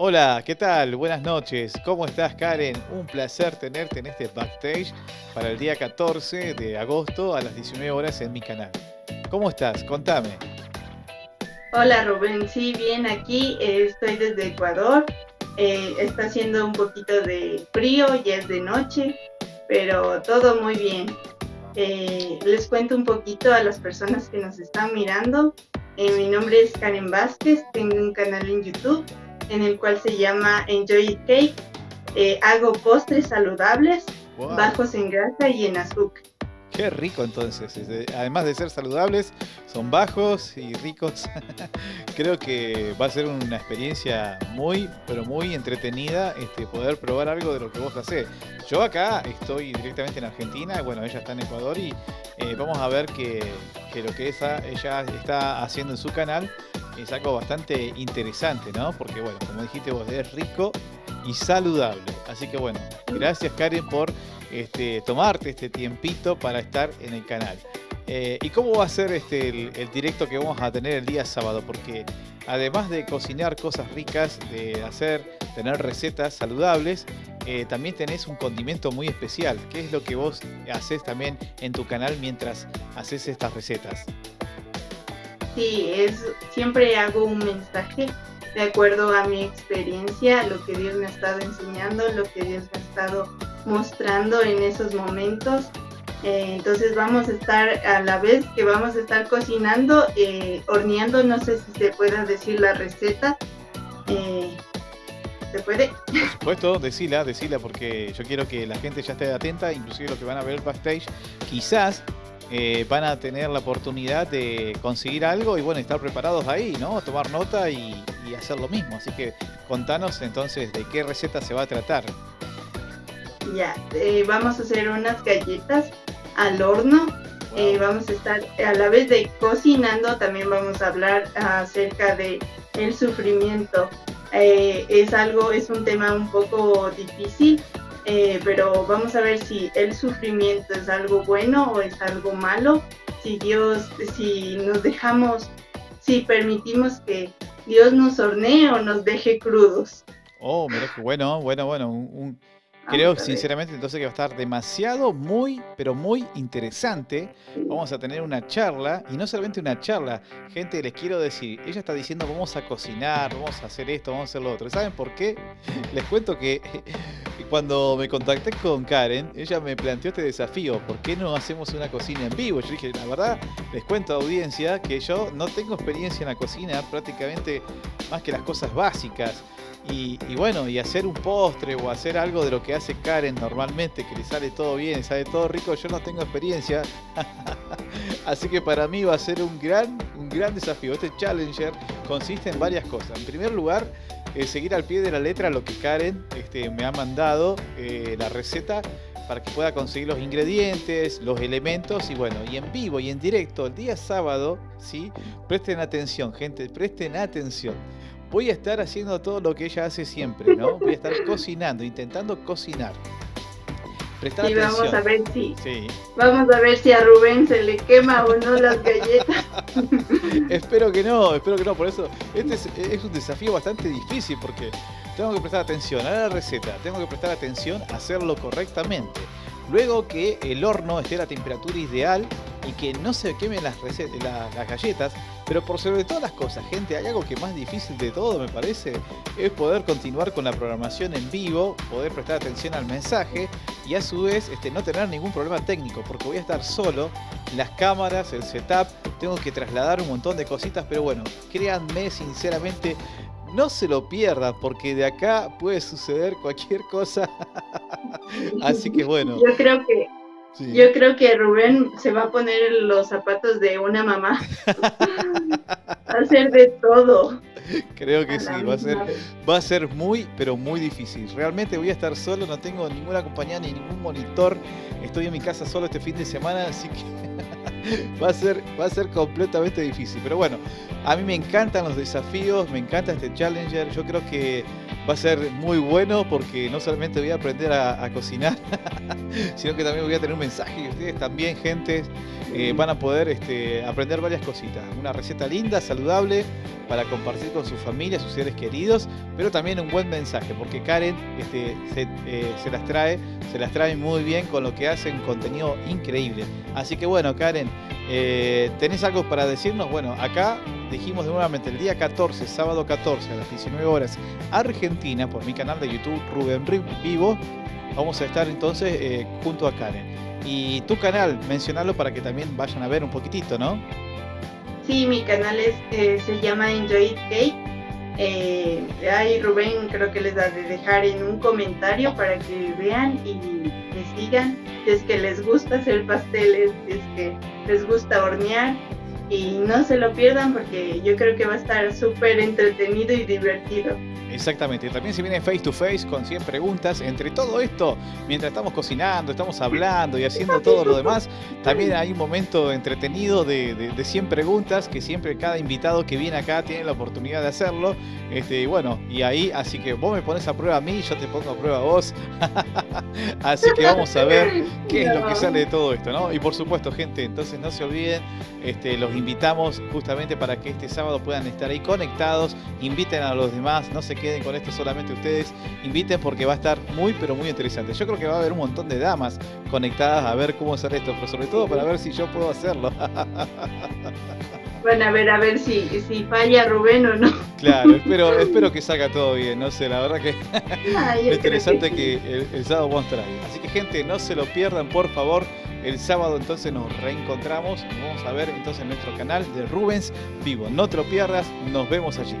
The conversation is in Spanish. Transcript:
Hola, ¿qué tal? Buenas noches. ¿Cómo estás, Karen? Un placer tenerte en este backstage para el día 14 de agosto a las 19 horas en mi canal. ¿Cómo estás? Contame. Hola, Rubén. Sí, bien, aquí eh, estoy desde Ecuador. Eh, está haciendo un poquito de frío, ya es de noche, pero todo muy bien. Eh, les cuento un poquito a las personas que nos están mirando. mi nombre es Karen Vázquez, tengo un canal en YouTube en el cual se llama Enjoy It Cake. Eh, hago postres saludables, bajos en grasa y en azúcar. Qué rico entonces, además de ser saludables, son bajos y ricos. Creo que va a ser una experiencia muy, pero muy entretenida este, poder probar algo de lo que vos hacés. Yo acá estoy directamente en Argentina, bueno, ella está en Ecuador y eh, vamos a ver que, que lo que esa, ella está haciendo en su canal es algo bastante interesante, ¿no? Porque, bueno, como dijiste vos, es rico y saludable. Así que, bueno, gracias Karen por este, tomarte este tiempito para estar en el canal. Eh, ¿Y cómo va a ser este, el, directo que vamos a tener el día sábado? Porque además de cocinar cosas ricas, de hacer, tener recetas saludables, eh, también tenés un condimento muy especial. ¿Qué es lo que vos haces también en tu canal mientras haces estas recetas? Sí, es, siempre hago un mensaje de acuerdo a mi experiencia, lo que Dios me ha estado enseñando, lo que Dios me ha estado mostrando en esos momentos. Eh, entonces vamos a estar a la vez que vamos a estar cocinando, eh, horneando, no sé si se pueda decir la receta. Eh, ¿Se puede? Por supuesto, decila, decila, porque yo quiero que la gente ya esté atenta, inclusive los que van a ver backstage, quizás eh, van a tener la oportunidad de conseguir algo y bueno, estar preparados ahí, ¿no? Tomar nota y, hacer lo mismo. Así que contanos entonces de qué receta se va a tratar. Ya, eh, vamos a hacer unas galletas al horno. Eh, vamos a estar a la vez de cocinando, también vamos a hablar acerca de el sufrimiento. es algo, es un tema un poco difícil eh, pero vamos a ver si el sufrimiento es algo bueno o es algo malo, si Dios, si nos dejamos, si permitimos que Dios nos hornee o nos deje crudos. Oh, mira bueno, bueno, bueno, un, Creo sinceramente entonces que va a estar demasiado, muy, pero muy interesante. Vamos a tener una charla, y no solamente una charla, gente, les quiero decir, ella está diciendo vamos a cocinar, vamos a hacer esto, vamos a hacer lo otro. ¿Saben por qué? Les cuento que cuando me contacté con Karen, ella me planteó este desafío, ¿por qué no hacemos una cocina en vivo? Yo dije, la verdad, les cuento a audiencia que yo no tengo experiencia en la cocina, prácticamente más que las cosas básicas. Y, bueno, y hacer un postre o hacer algo de lo que hace Karen normalmente, que le sale todo bien, sale todo rico, yo no tengo experiencia. Así que para mí va a ser un gran, un gran desafío. Este Challenger consiste en varias cosas. En primer lugar, eh, seguir al pie de la letra lo que Karen este, me ha mandado, eh, la receta, para que pueda conseguir los ingredientes, los elementos y bueno, y en vivo y en directo el día sábado, ¿sí? Presten atención, gente, presten atención voy a estar haciendo todo lo que ella hace siempre, ¿no? Voy a estar cocinando, intentando cocinar. Y vamos a ver si vamos a ver si a Rubén se le quema o no las galletas. espero que no, espero que no. Por eso este es, un desafío bastante difícil porque tengo que prestar atención a la receta, tengo que prestar atención a hacerlo correctamente. Luego que el horno esté a la temperatura ideal y que no se quemen las, las galletas, pero por sobre todas las cosas, gente, hay algo que más difícil de todo, me parece, es poder continuar con la programación en vivo, poder prestar atención al mensaje y a su vez este, no tener ningún problema técnico, porque voy a estar solo, las cámaras, el setup, tengo que trasladar un montón de cositas, pero bueno, créanme sinceramente, no se lo pierdan, porque de acá puede suceder cualquier cosa. Así que bueno. Yo creo que yo creo que Rubén se va a poner los zapatos de una mamá. va a hacer de todo. Creo que sí, va a, ser, va a ser muy, pero muy difícil. Realmente voy a estar solo, no tengo ninguna compañía ni ningún monitor. Estoy en mi casa solo este fin de semana, así que va a ser, va a ser completamente difícil. Pero bueno, a mí me encantan los desafíos, me encanta este Challenger. Yo creo que Va a ser muy bueno porque no solamente voy a aprender a, cocinar, sino que también voy a tener un mensaje y ustedes también, gente, eh, van a poder este, aprender varias cositas. Una receta linda, saludable, para compartir con su familia, sus seres queridos, pero también un buen mensaje, porque Karen este, eh, se, las trae, se las trae muy bien con lo que hace, un contenido increíble. Así que bueno, Karen, eh, ¿tenés algo para decirnos? Bueno, acá dijimos nuevamente el día 14, sábado 14 a las 19 horas, Argentina, por mi canal de YouTube Rubén Vivo, vamos a estar entonces eh, junto a Karen. Y tu canal, mencionarlo para que también vayan a ver un poquitito, ¿no? Sí, mi canal es, eh, se llama Enjoy Cake. Eh, ahí Rubén creo que les da de dejar en un comentario para que vean y me sigan. Si es que les gusta hacer pasteles, es que les gusta hornear y no se lo pierdan porque yo creo que va a estar súper entretenido y divertido. Exactamente, también se viene face to face con 100 preguntas. Entre todo esto, mientras estamos cocinando, estamos hablando y haciendo todo lo demás, también hay un momento entretenido de, de, 100 preguntas que siempre cada invitado que viene acá tiene la oportunidad de hacerlo. Este, bueno, y ahí, así que vos me pones a prueba a mí, yo te pongo a prueba a vos. así que vamos a ver qué es lo que sale de todo esto, ¿no? Y por supuesto, gente, entonces no se olviden, este, los invitamos justamente para que este sábado puedan estar ahí conectados, inviten a los demás, no se queden con esto solamente ustedes, inviten porque va a estar muy pero muy interesante. Yo creo que va a haber un montón de damas conectadas a ver cómo hacer esto, pero sobre todo para ver si yo puedo hacerlo. Bueno, a ver, a ver si, si falla Rubén o no. Claro, espero, espero que salga todo bien, no sé, la verdad que es interesante que, el, sábado vamos a estar ahí. Así que gente, no se lo pierdan, por favor. El sábado entonces nos reencontramos, vamos a ver entonces en nuestro canal de Rubens Vivo. No te lo pierdas, nos vemos allí.